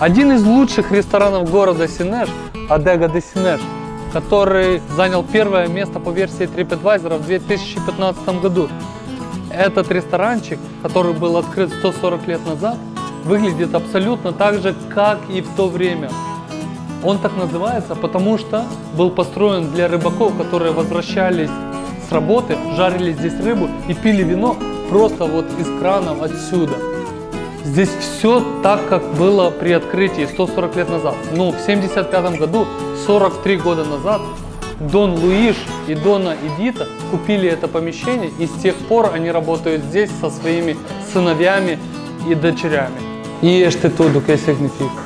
Один из лучших ресторанов города Синеш, Адега де Синеш, который занял первое место по версии TripAdvisor в 2015 году. Этот ресторанчик, который был открыт 140 лет назад, выглядит абсолютно так же, как и в то время. Он так называется, потому что был построен для рыбаков, которые возвращались с работы, жарили здесь рыбу и пили вино просто вот из кранов отсюда. Здесь все так, как было при открытии 140 лет назад. Но в 75 году, 43 года назад, Дон Луиш и Дона Эдита купили это помещение, и с тех пор они работают здесь со своими сыновьями и дочерями. E este tudo, o que significa?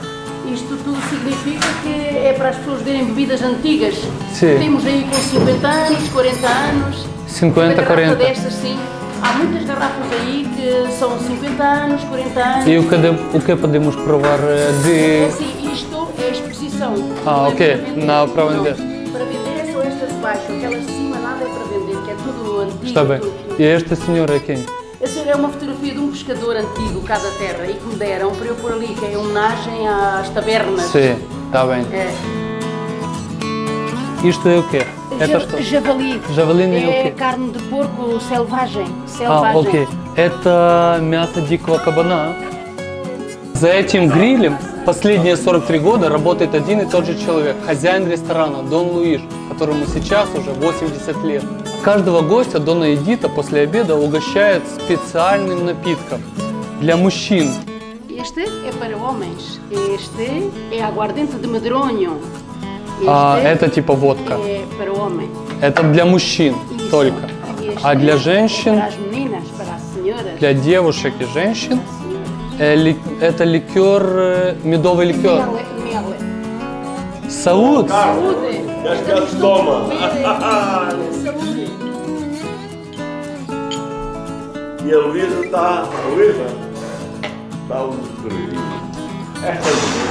Isto tudo significa que é para as pessoas verem bebidas antigas. Sim. Temos aí com 50 anos, 40 anos. 50, Uma garrafa 40. destas, sim. Há muitas garrafas aí que são 50 anos, 40 anos. E o que, o que podemos provar eh, É de... assim, isto é a exposição. Ah, Não é ok. Não, para vender. Para vender são estas de baixo, aquelas de cima nada é para vender, que é tudo antigo. Está bem. E este senhor é quem? É uma fotografia de um pescador antigo cá da terra e que me deram para eu pôr ali, que é em homenagem às tabernas. Sim, está bem. É. Isto é o quê? Это что? Javali. Javali é o É quê? carne de porco selvagem. А, окей. Это мясо дикого кабана. За этим грилем последние 43 года работает один и тот же человек, хозяин ресторана Дон Луиш, которому сейчас уже 80 лет. Каждого гостя Дона Эдита после обеда угощает специальным напитком для мужчин. Este é para homens. Este é aguardente de medronho. А это типа водка. Это для мужчин только. А для женщин, для девушек и женщин э, это ликер, э, медовый ликер. Сауд! A beber. Saúde! E a Luísa tá. A Luísa? Tá um frio. Esta